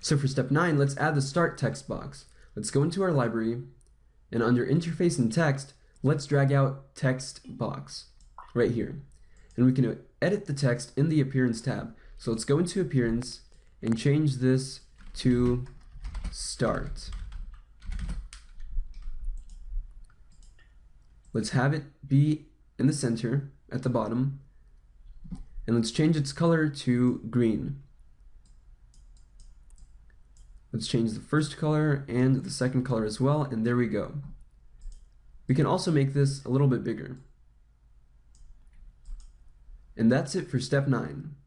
So for step 9, let's add the start text box. Let's go into our library, and under interface and text, let's drag out text box right here. And we can edit the text in the appearance tab. So let's go into appearance and change this to start. Let's have it be in the center at the bottom and let's change its color to green. Let's change the first color and the second color as well, and there we go. We can also make this a little bit bigger. And that's it for step 9.